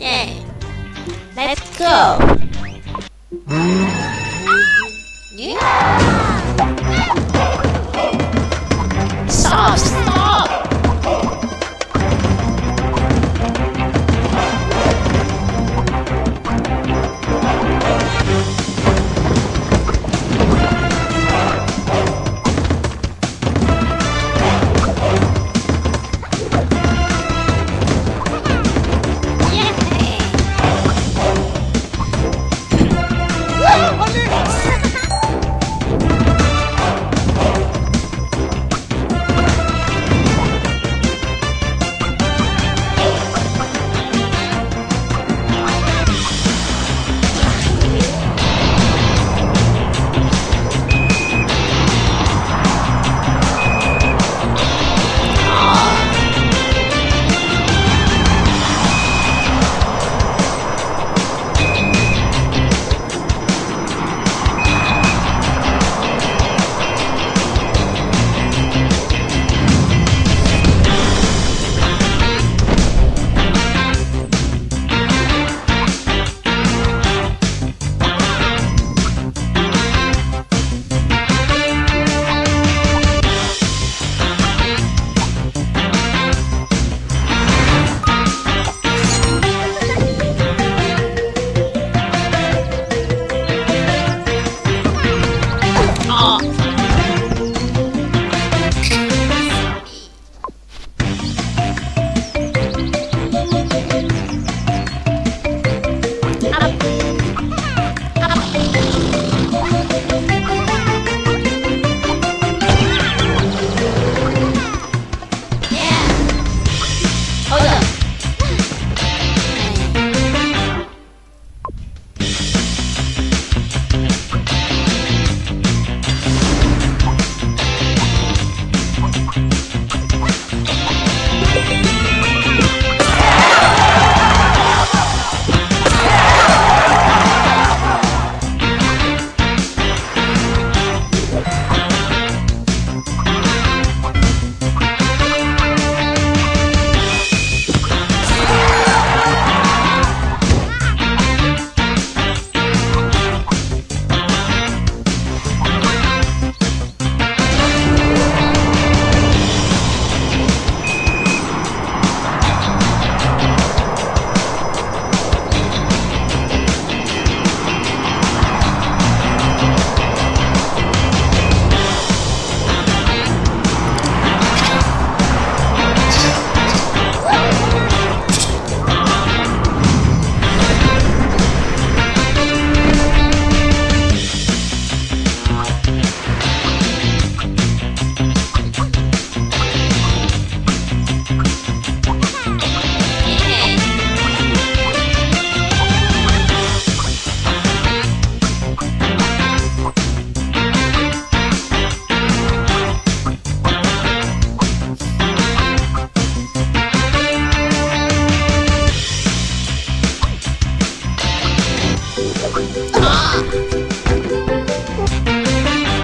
day. Let's go.